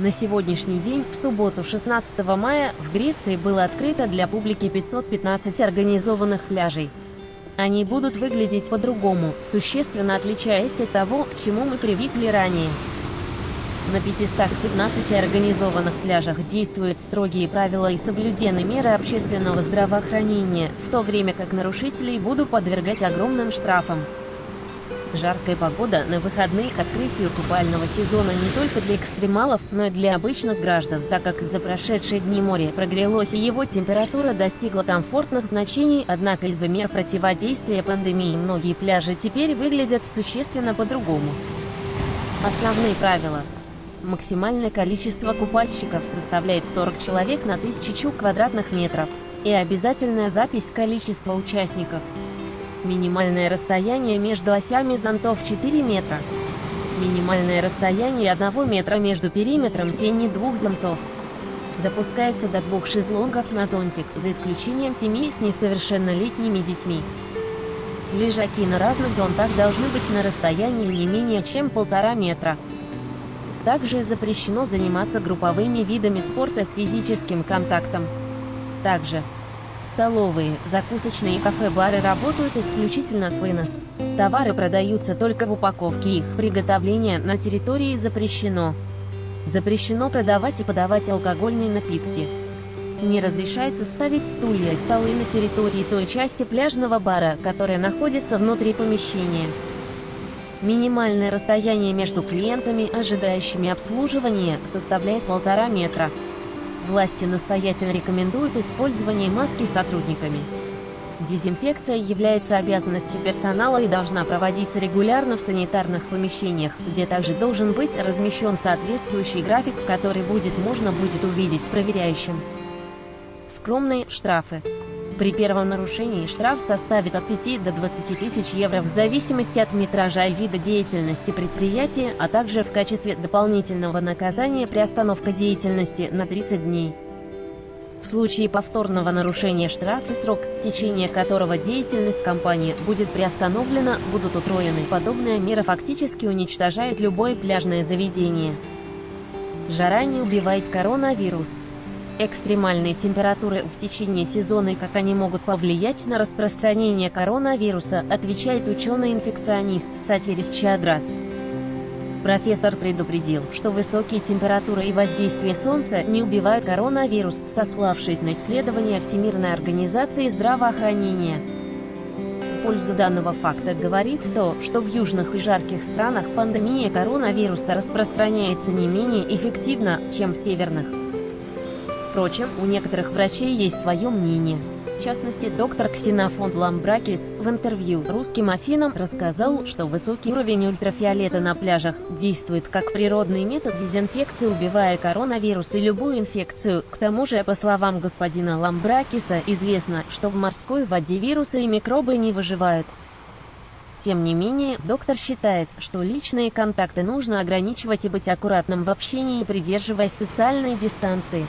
На сегодняшний день, в субботу 16 мая, в Греции было открыто для публики 515 организованных пляжей. Они будут выглядеть по-другому, существенно отличаясь от того, к чему мы привыкли ранее. На 515 организованных пляжах действуют строгие правила и соблюдены меры общественного здравоохранения, в то время как нарушителей будут подвергать огромным штрафам. Жаркая погода на выходные к открытию купального сезона не только для экстремалов, но и для обычных граждан, так как за прошедшие дни море прогрелось и его температура достигла комфортных значений, однако из-за мер противодействия пандемии многие пляжи теперь выглядят существенно по-другому. Основные правила. Максимальное количество купальщиков составляет 40 человек на 1000 квадратных метров. И обязательная запись количества участников. Минимальное расстояние между осями зонтов 4 метра. Минимальное расстояние 1 метра между периметром тени двух зонтов. Допускается до двух шезлонгов на зонтик, за исключением семей с несовершеннолетними детьми. Лежаки на разных зонтах должны быть на расстоянии не менее чем полтора метра. Также запрещено заниматься групповыми видами спорта с физическим контактом. Также Столовые, закусочные и кафе-бары работают исключительно с вынос. Товары продаются только в упаковке, их приготовление на территории запрещено. Запрещено продавать и подавать алкогольные напитки. Не разрешается ставить стулья и столы на территории той части пляжного бара, которая находится внутри помещения. Минимальное расстояние между клиентами, ожидающими обслуживания, составляет полтора метра. Власти настоятельно рекомендуют использование маски сотрудниками. Дезинфекция является обязанностью персонала и должна проводиться регулярно в санитарных помещениях, где также должен быть размещен соответствующий график, который будет можно будет увидеть проверяющим. Скромные штрафы. При первом нарушении штраф составит от 5 до 20 тысяч евро в зависимости от метража и вида деятельности предприятия, а также в качестве дополнительного наказания приостановка деятельности на 30 дней. В случае повторного нарушения штраф и срок, в течение которого деятельность компании будет приостановлена, будут утроены. Подобная мера фактически уничтожает любое пляжное заведение. Жара не убивает коронавирус. Экстремальные температуры в течение сезона и как они могут повлиять на распространение коронавируса, отвечает ученый-инфекционист Сатирис Чадрас. Профессор предупредил, что высокие температуры и воздействие солнца не убивают коронавирус, сославшись на исследования Всемирной организации здравоохранения. В пользу данного факта говорит то, что в южных и жарких странах пандемия коронавируса распространяется не менее эффективно, чем в северных. Впрочем, у некоторых врачей есть свое мнение. В частности, доктор Ксенофонт Ламбракис в интервью русским Афинам рассказал, что высокий уровень ультрафиолета на пляжах действует как природный метод дезинфекции, убивая коронавирус и любую инфекцию. К тому же, по словам господина Ламбракиса, известно, что в морской воде вирусы и микробы не выживают. Тем не менее, доктор считает, что личные контакты нужно ограничивать и быть аккуратным в общении, придерживаясь социальной дистанции.